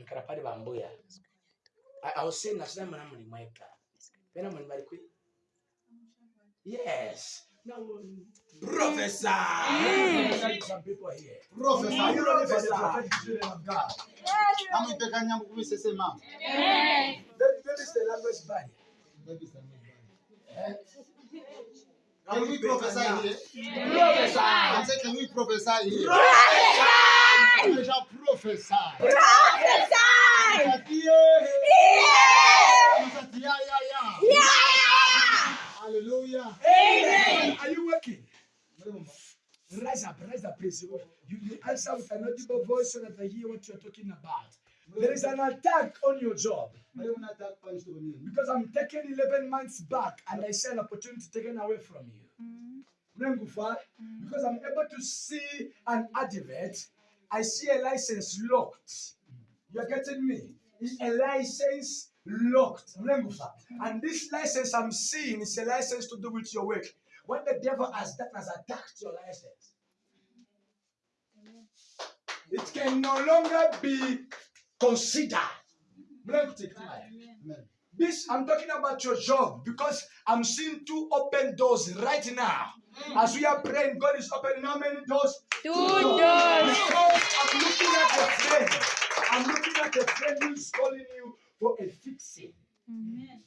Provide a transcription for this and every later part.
nkarapari bambuya aho se nasina mana muri mweka bena muri bari yes now professor some people here Professor. are you for the prophetic children of God Amepekanya mkumisesema. maybe maybe it's the language barrier eh? Can we prophesy here? Professor. I say, can we prophesy here? We shall prophesy. Yeah, yeah, yeah. Hallelujah. Amen. Are you working? Rise up, rise up, please. You, you answer with an audible voice so that I hear what you're talking about. There is an attack on your job because I'm taking 11 months back and I see an opportunity taken away from you. Mm-hmm. Mlengufa, Because I'm able to see an advert, I see a license locked. You're getting me? It's a license locked. And this license I'm seeing is a license to do with your work. When the devil has that has attacked your license, it can no longer be considered. Mlengufa. Amen. This I'm talking about your job because I'm seeing two open doors right now. Mm. As we are praying, God is opening how many doors? Two doors. doors. At a friend who's calling you for a fixing.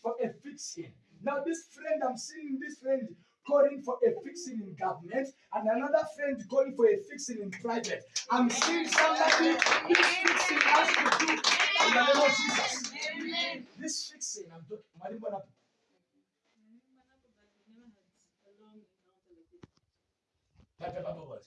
For a fixing. Now, this friend, I'm seeing this friend calling for a fixing in government, and another friend calling for a fixing in private. I'm seeing somebody this fixing has to do in the name of Jesus. This fixing, I'm talking. Mwalimu